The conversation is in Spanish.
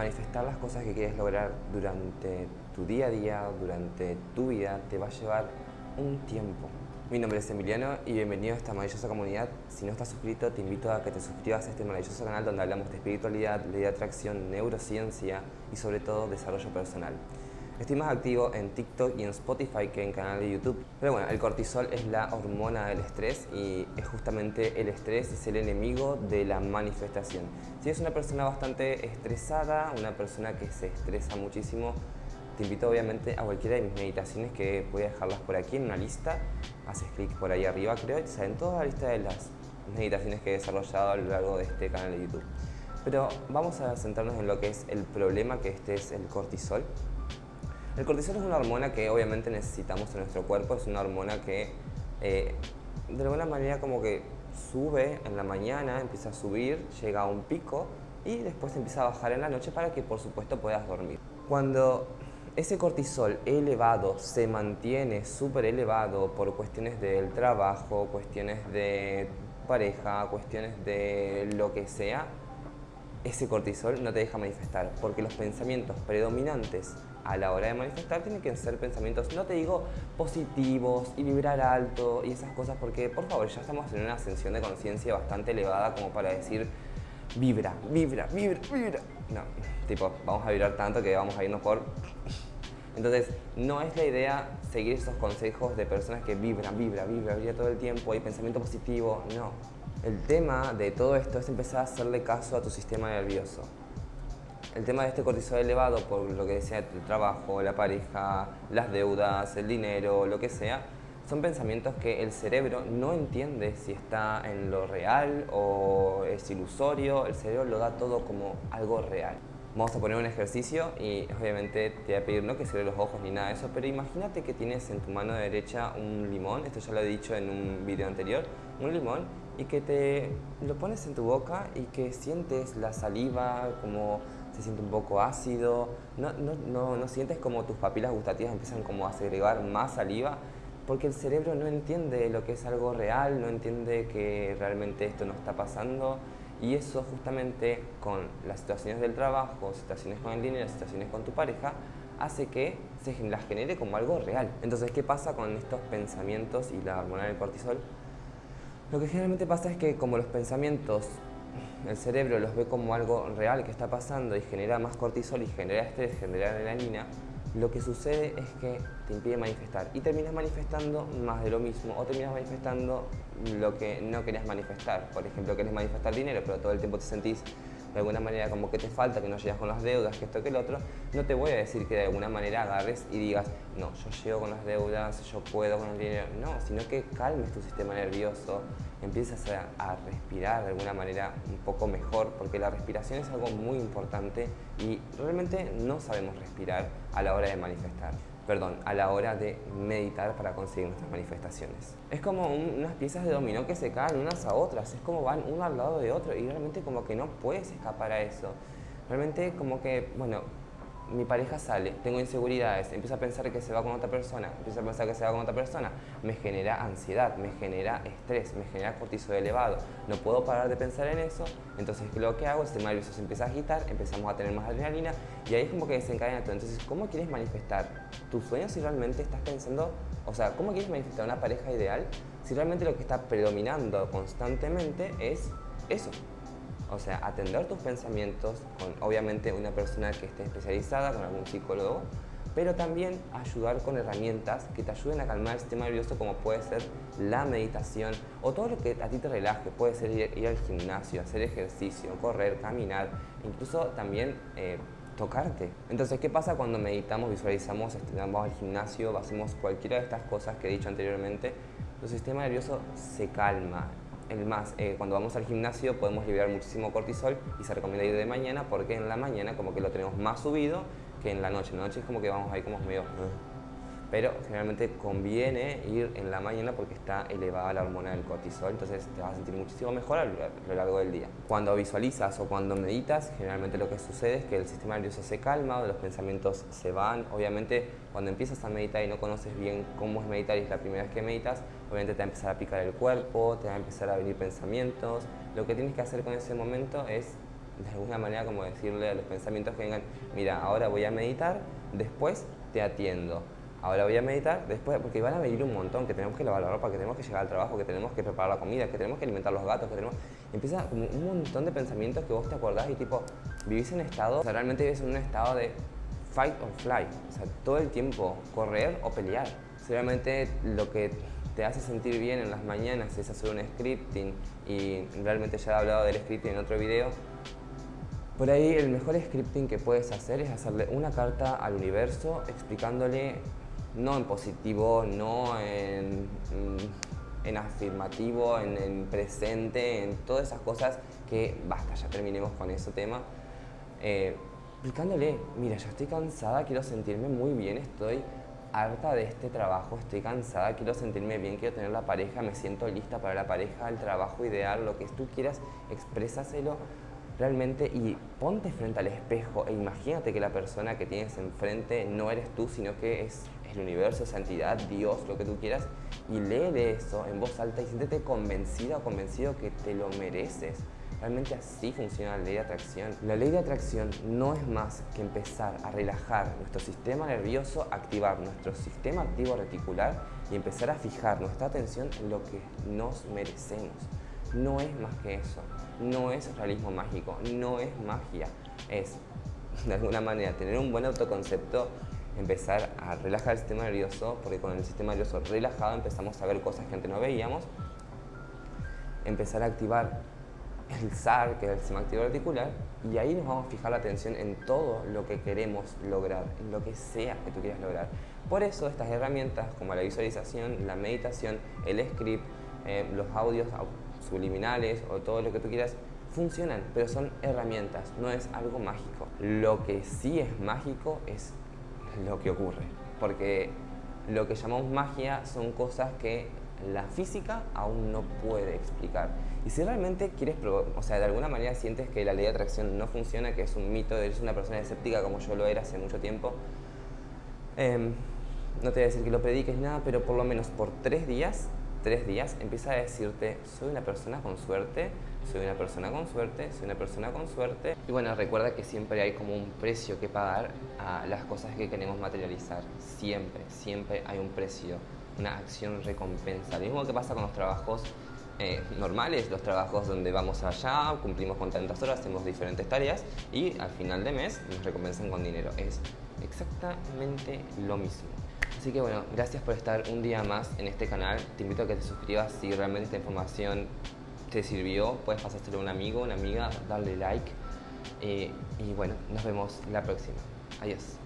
manifestar las cosas que quieres lograr durante tu día a día, durante tu vida, te va a llevar un tiempo. Mi nombre es Emiliano y bienvenido a esta maravillosa comunidad. Si no estás suscrito, te invito a que te suscribas a este maravilloso canal donde hablamos de espiritualidad, ley de atracción, neurociencia y sobre todo desarrollo personal. Estoy más activo en TikTok y en Spotify que en canal de YouTube. Pero bueno, el cortisol es la hormona del estrés y es justamente el estrés es el enemigo de la manifestación. Si es una persona bastante estresada, una persona que se estresa muchísimo, te invito obviamente a cualquiera de mis meditaciones que voy a dejarlas por aquí en una lista. Haces clic por ahí arriba creo y salen toda la lista de las meditaciones que he desarrollado a lo largo de este canal de YouTube. Pero vamos a centrarnos en lo que es el problema que este es el cortisol. El cortisol es una hormona que obviamente necesitamos en nuestro cuerpo, es una hormona que eh, de alguna manera como que sube en la mañana, empieza a subir, llega a un pico y después empieza a bajar en la noche para que por supuesto puedas dormir. Cuando ese cortisol elevado se mantiene súper elevado por cuestiones del trabajo, cuestiones de pareja, cuestiones de lo que sea, ese cortisol no te deja manifestar, porque los pensamientos predominantes a la hora de manifestar tienen que ser pensamientos, no te digo positivos y vibrar alto y esas cosas, porque por favor ya estamos en una ascensión de conciencia bastante elevada como para decir vibra, vibra, vibra, vibra. No, tipo, vamos a vibrar tanto que vamos a irnos por... Entonces, no es la idea seguir esos consejos de personas que vibran, vibra, vibra, vibra todo el tiempo, hay pensamiento positivo, no el tema de todo esto es empezar a hacerle caso a tu sistema nervioso. El tema de este cortisol elevado, por lo que decía el trabajo, la pareja, las deudas, el dinero, lo que sea, son pensamientos que el cerebro no entiende si está en lo real o es ilusorio, el cerebro lo da todo como algo real. Vamos a poner un ejercicio y obviamente te voy a pedir no que cierres los ojos ni nada de eso, pero imagínate que tienes en tu mano derecha un limón, esto ya lo he dicho en un video anterior, un limón y que te lo pones en tu boca y que sientes la saliva como se siente un poco ácido, no, no, no, no sientes como tus papilas gustativas empiezan como a segregar más saliva porque el cerebro no entiende lo que es algo real, no entiende que realmente esto no está pasando y eso justamente con las situaciones del trabajo, situaciones con el dinero, situaciones con tu pareja, hace que se las genere como algo real. Entonces, ¿qué pasa con estos pensamientos y la hormona del cortisol? Lo que generalmente pasa es que como los pensamientos, el cerebro los ve como algo real que está pasando y genera más cortisol y genera estrés, genera adrenalina, lo que sucede es que te impide manifestar y terminas manifestando más de lo mismo o terminas manifestando lo que no querías manifestar. Por ejemplo, querés manifestar dinero, pero todo el tiempo te sentís de alguna manera como que te falta, que no llegas con las deudas, que esto, que el otro, no te voy a decir que de alguna manera agarres y digas, no, yo llego con las deudas, yo puedo con el dinero, no, sino que calmes tu sistema nervioso, empiezas a, respirar de alguna manera un poco mejor, porque la respiración es algo muy importante y realmente no sabemos respirar a la hora de manifestar perdón, a la hora de meditar para conseguir nuestras manifestaciones. Es como unas piezas de dominó que se caen unas a otras, es como van uno al lado de otro y realmente como que no puedes escapar a eso. Realmente como que, bueno, mi pareja sale, tengo inseguridades, empiezo a pensar que se va con otra persona, empiezo a pensar que se va con otra persona, me genera ansiedad, me genera estrés, me genera cortisol elevado, no puedo parar de pensar en eso, entonces lo que hago? El sistema nervioso se empieza a agitar, empezamos a tener más adrenalina y ahí es como que desencadena todo. Entonces, ¿cómo quieres manifestar tus sueños si realmente estás pensando, o sea, cómo quieres manifestar una pareja ideal si realmente lo que está predominando constantemente es eso? O sea, atender tus pensamientos con obviamente una persona que esté especializada, con algún psicólogo, pero también ayudar con herramientas que te ayuden a calmar el sistema nervioso como puede ser la meditación o todo lo que a ti te relaje, puede ser ir, al gimnasio, hacer ejercicio, correr, caminar, incluso también eh, tocarte. Entonces, ¿qué pasa cuando meditamos, visualizamos, este, vamos al gimnasio, hacemos cualquiera de estas cosas que he dicho anteriormente? Tu sistema nervioso se calma, el más, eh, cuando vamos al gimnasio podemos liberar muchísimo cortisol y se recomienda ir de mañana porque en la mañana como que lo tenemos más subido que en la noche. En la noche es como que vamos ahí como medio... Pero generalmente conviene ir en la mañana porque está elevada la hormona del cortisol, entonces te vas a sentir muchísimo mejor a lo largo del día. Cuando visualizas o cuando meditas, generalmente lo que sucede es que el sistema nervioso se calma, los pensamientos se van. Obviamente, cuando empiezas a meditar y no conoces bien cómo es meditar y es la primera vez que meditas, obviamente te va a empezar a picar el cuerpo, te va a empezar a venir pensamientos. Lo que tienes que hacer con ese momento es de alguna manera como decirle a los pensamientos que vengan, mira, ahora voy a meditar, después te atiendo. Ahora voy a meditar, después, porque van a venir un montón, que tenemos que lavar la ropa, que tenemos que llegar al trabajo, que tenemos que preparar la comida, que tenemos que alimentar los gatos, que tenemos... Empieza como un montón de pensamientos que vos te acordás y tipo, vivís en estado, o sea, realmente vivís en un estado de fight or fly, o sea, todo el tiempo correr o pelear. Seguramente lo que te hace sentir bien en las mañanas es hacer un scripting y realmente ya he hablado del scripting en otro video. Por ahí el mejor scripting que puedes hacer es hacerle una carta al universo explicándole no en positivo, no en, mm, en afirmativo, en, en, presente, en todas esas cosas que basta, ya terminemos con ese tema. Eh, explicándole, mira, yo estoy cansada, quiero sentirme muy bien, estoy harta de este trabajo, estoy cansada, quiero sentirme bien, quiero tener la pareja, me siento lista para la pareja, el trabajo ideal, lo que tú quieras, exprésaselo realmente y ponte frente al espejo e imagínate que la persona que tienes enfrente no eres tú, sino que es el universo, esa entidad, Dios, lo que tú quieras, y lee de eso en voz alta y siéntete convencida o convencido que te lo mereces. Realmente así funciona la ley de atracción. La ley de atracción no es más que empezar a relajar nuestro sistema nervioso, activar nuestro sistema activo reticular y empezar a fijar nuestra atención en lo que nos merecemos. No es más que eso. No es realismo mágico, no es magia. Es, de alguna manera, tener un buen autoconcepto, empezar a relajar el sistema nervioso, porque con el sistema nervioso relajado empezamos a ver cosas que antes no veíamos, empezar a activar el SAR, que es el sistema activo articular, y ahí nos vamos a fijar la atención en todo lo que queremos lograr, en lo que sea que tú quieras lograr. Por eso estas herramientas como la visualización, la meditación, el script, eh, los audios subliminales o todo lo que tú quieras, funcionan, pero son herramientas, no es algo mágico. Lo que sí es mágico es lo que ocurre, porque lo que llamamos magia son cosas que la física aún no puede explicar. Y si realmente quieres, o sea, de alguna manera sientes que la ley de atracción no funciona, que es un mito, eres una persona escéptica como yo lo era hace mucho tiempo, em, no te voy a decir que lo prediques nada, pero por lo menos por tres días, tres días, empieza a decirte, soy una persona con suerte, soy una persona con suerte, soy una persona con suerte. Y bueno, recuerda que siempre hay como un precio que pagar a las cosas que queremos materializar. Siempre, siempre hay un precio una acción recompensa. Lo mismo que pasa con los trabajos eh, normales, los trabajos donde vamos allá, cumplimos con tantas horas, hacemos diferentes tareas y al final de mes nos recompensan con dinero. Es exactamente lo mismo. Así que bueno, gracias por estar un día más en este canal. Te invito a que te suscribas si realmente esta información te sirvió. Puedes pasárselo a un amigo, una amiga, darle like. Eh, y bueno, nos vemos la próxima. Adiós.